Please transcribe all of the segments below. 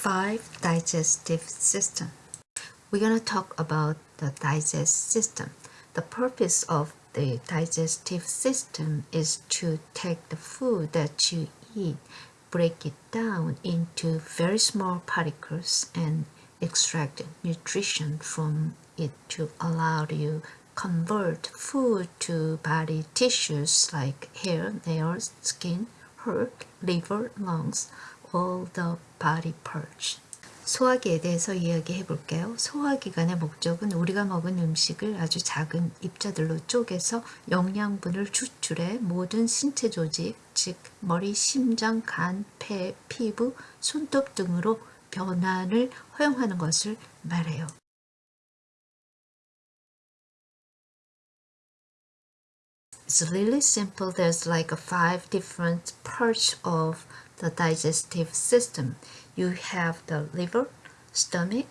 five digestive system. We're going to talk about the digest system. The purpose of the digestive system is to take the food that you eat, break it down into very small particles and extract nutrition from it to allow you convert food to body tissues like hair, nails, skin, heart, liver, lungs, all the body parts. 소화기에 대해서 이야기해 볼게요. 소화기관의 목적은 우리가 먹은 음식을 아주 작은 입자들로 쪼개서 영양분을 추출해 모든 신체 조직, 즉 머리, 심장, 간, 폐, 피부, 손톱 등으로 변환을 허용하는 것을 말해요. The digestive system. You have the liver, stomach,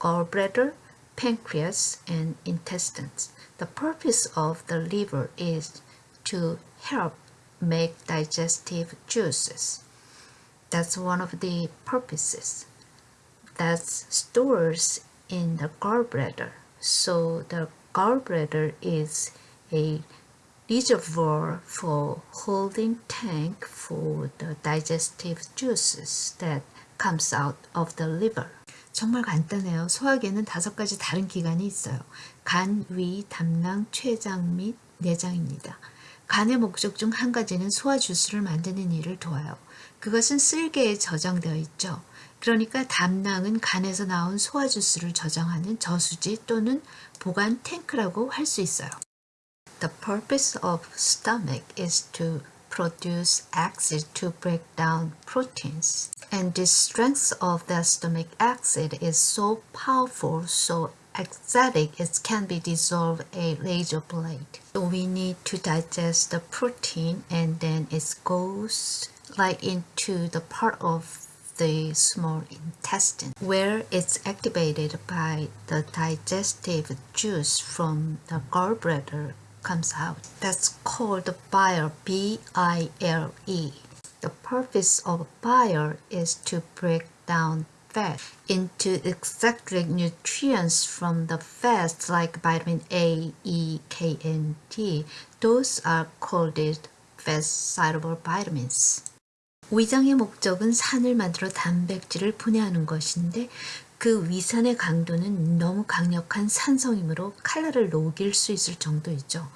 gallbladder, pancreas, and intestines. The purpose of the liver is to help make digestive juices. That's one of the purposes. that stores in the gallbladder. So the gallbladder is a reservoir for holding tank for the digestive juices that comes out of the liver. 정말 간단해요. 소화기에는 다섯 가지 다른 기관이 있어요. 간, 위, 담낭, 췌장 및 내장입니다. 간의 목적 중 한 가지는 소화 주스를 만드는 일을 도와요. 그것은 쓸개에 저장되어 있죠. 그러니까 담낭은 간에서 나온 소화 주스를 저장하는 저수지 또는 보관 탱크라고 할 수 있어요. The purpose of stomach is to produce acid to break down proteins. And the strength of the stomach acid is so powerful, so acidic, it can be dissolved a razor blade. So we need to digest the protein and then it goes like into the part of the small intestine where it's activated by the digestive juice from the gallbladder comes out. That's called bile, B-I-L-E. The purpose of bile is to break down fat into extract nutrients from the fats like vitamin A, E, K, and D. Those are called fat-soluble vitamins. 위장의 목적은 산을 만들어 단백질을 분해하는 것인데 그 위산의 강도는 너무 강력한 산성이므로 칼날을 녹일 수 있을 정도이죠.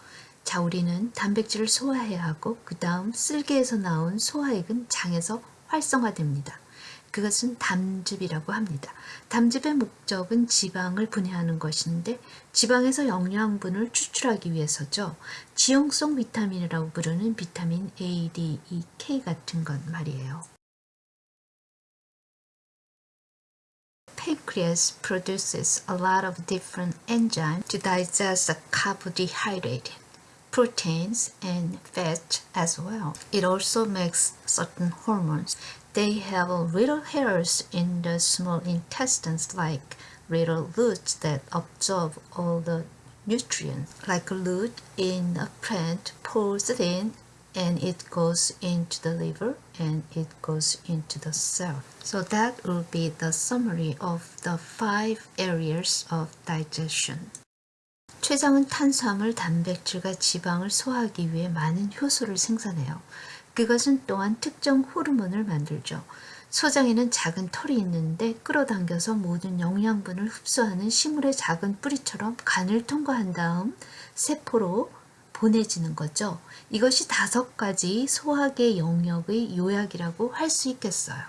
자, 우리는 단백질을 소화해야 하고 그 다음 쓸개에서 나온 소화액은 장에서 활성화됩니다. 그것은 담즙이라고 합니다. 담즙의 목적은 지방을 분해하는 것인데 지방에서 영양분을 추출하기 위해서죠. 지용성 비타민이라고 부르는 비타민 A, D, E, K 같은 것 말이에요. Pancreas produces a lot of different enzymes to digest the carbohydrate, proteins, and fat as well. It also makes certain hormones. They have little hairs in the small intestines like little roots that absorb all the nutrients. Like a root in a plant pulls it in and it goes into the liver and it goes into the cell. So that will be the summary of the five areas of digestion. 췌장은 탄수화물, 단백질과 지방을 소화하기 위해 많은 효소를 생산해요. 그것은 또한 특정 호르몬을 만들죠. 소장에는 작은 털이 있는데 끌어당겨서 모든 영양분을 흡수하는 식물의 작은 뿌리처럼 간을 통과한 다음 세포로 보내지는 거죠. 이것이 다섯 가지 소화계 영역의 요약이라고 할 수 있겠어요.